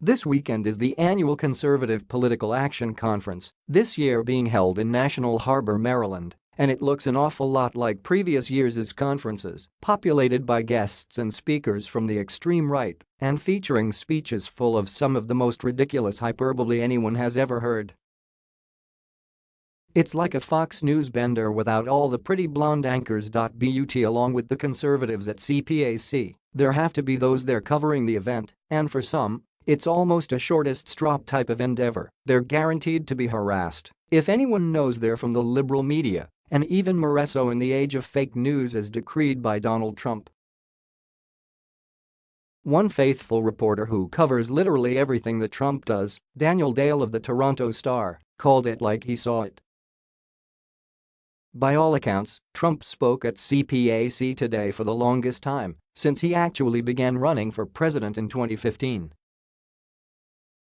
This weekend is the annual Conservative Political Action Conference, this year being held in National Harbor, Maryland, and it looks an awful lot like previous years' conferences, populated by guests and speakers from the extreme right and featuring speeches full of some of the most ridiculous hyperbole anyone has ever heard. It's like a Fox News bender without all the pretty blonde anchors. But along with the conservatives at CPAC, there have to be those there covering the event, and for some, it's almost a shortest straw type of endeavor, they're guaranteed to be harassed. If anyone knows they're from the liberal media, and even more so in the age of fake news as decreed by Donald Trump. One faithful reporter who covers literally everything that Trump does, Daniel Dale of the Toronto Star, called it like he saw it. By all accounts, Trump spoke at CPAC today for the longest time since he actually began running for president in 2015.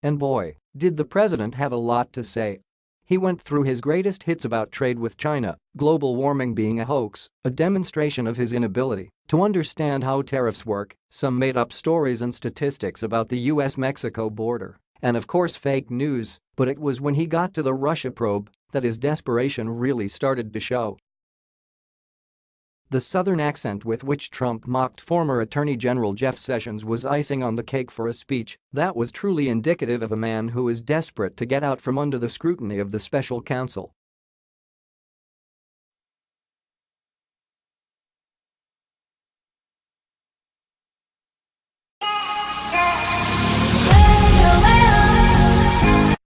And boy, did the president have a lot to say. He went through his greatest hits about trade with China, global warming being a hoax, a demonstration of his inability to understand how tariffs work, some made-up stories and statistics about the US-Mexico border, and of course fake news, but it was when he got to the Russia probe that his desperation really started to show. The southern accent with which Trump mocked former Attorney General Jeff Sessions was icing on the cake for a speech that was truly indicative of a man who is desperate to get out from under the scrutiny of the special counsel